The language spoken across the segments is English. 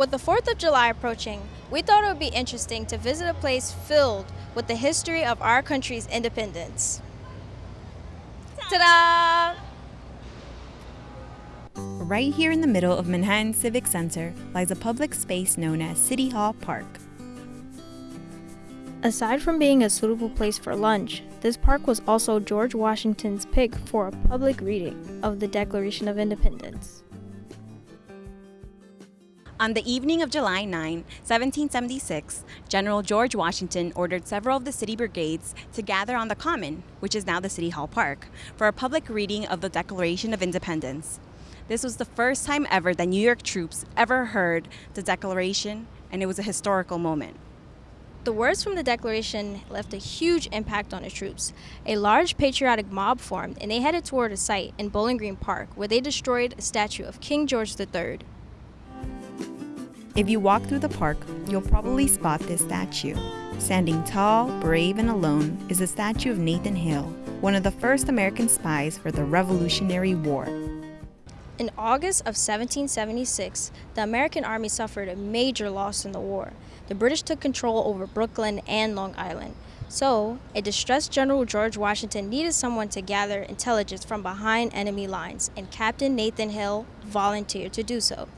With the 4th of July approaching, we thought it would be interesting to visit a place filled with the history of our country's independence. Ta-da! Right here in the middle of Manhattan Civic Center lies a public space known as City Hall Park. Aside from being a suitable place for lunch, this park was also George Washington's pick for a public reading of the Declaration of Independence. On the evening of July 9, 1776, General George Washington ordered several of the city brigades to gather on the Common, which is now the City Hall Park, for a public reading of the Declaration of Independence. This was the first time ever that New York troops ever heard the Declaration, and it was a historical moment. The words from the Declaration left a huge impact on the troops. A large patriotic mob formed and they headed toward a site in Bowling Green Park where they destroyed a statue of King George III. If you walk through the park, you'll probably spot this statue. Standing tall, brave, and alone is the statue of Nathan Hale, one of the first American spies for the Revolutionary War. In August of 1776, the American Army suffered a major loss in the war the British took control over Brooklyn and Long Island. So, a distressed General George Washington needed someone to gather intelligence from behind enemy lines, and Captain Nathan Hale volunteered to do so.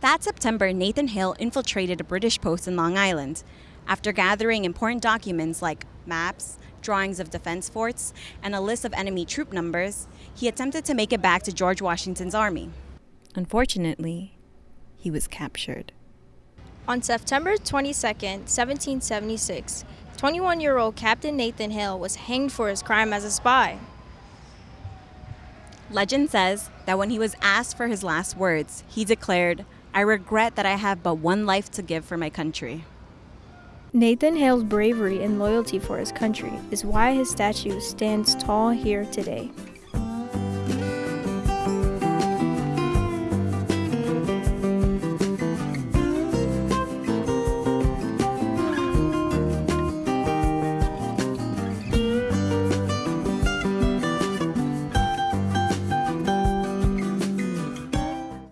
That September, Nathan Hale infiltrated a British post in Long Island. After gathering important documents like maps, drawings of defense forts, and a list of enemy troop numbers, he attempted to make it back to George Washington's army. Unfortunately, he was captured. On September 22, 1776, 21 year old Captain Nathan Hale was hanged for his crime as a spy. Legend says that when he was asked for his last words, he declared, I regret that I have but one life to give for my country. Nathan Hale's bravery and loyalty for his country is why his statue stands tall here today.